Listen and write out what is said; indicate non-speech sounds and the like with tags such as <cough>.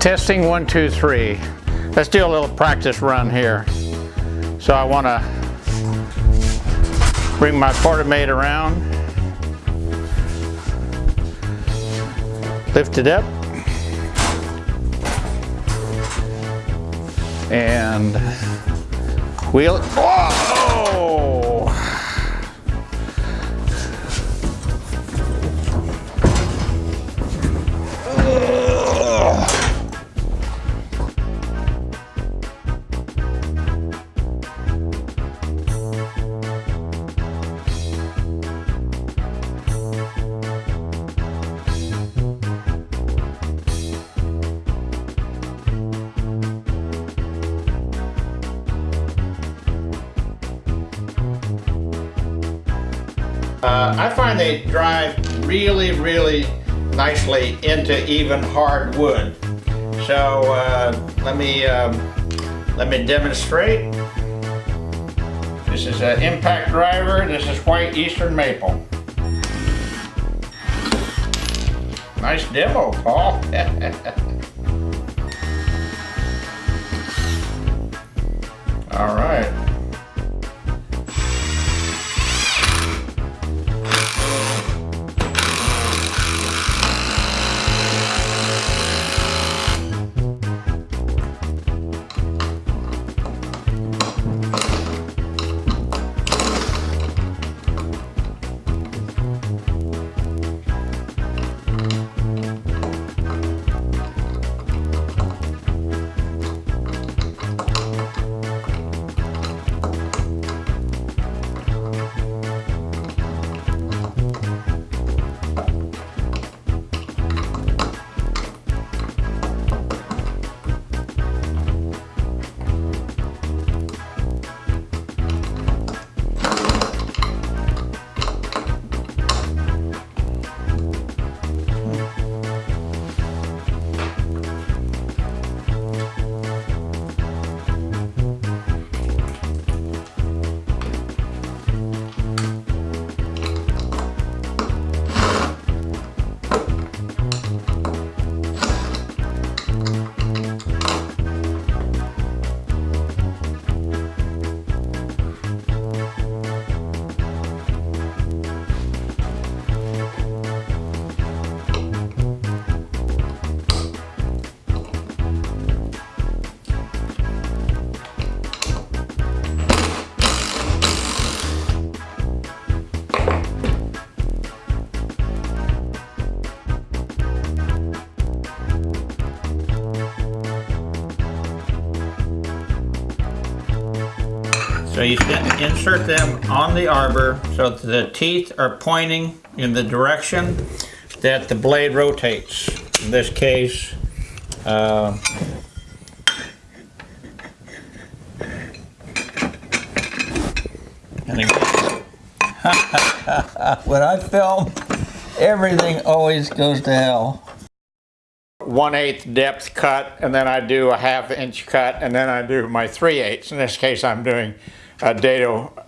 Testing one, two, three. Let's do a little practice run here. So I want to bring my Portamate around. Lift it up. And wheel it. Whoa! Uh, I find they drive really, really nicely into even hard wood. So uh, let me um, let me demonstrate. This is an impact driver. This is white eastern maple. Nice demo, Paul. <laughs> So you insert them on the arbor so the teeth are pointing in the direction that the blade rotates. In this case, uh, <laughs> when I film, everything always goes to hell. One eighth depth cut, and then I do a half inch cut, and then I do my three eighths. In this case, I'm doing Uh, a dado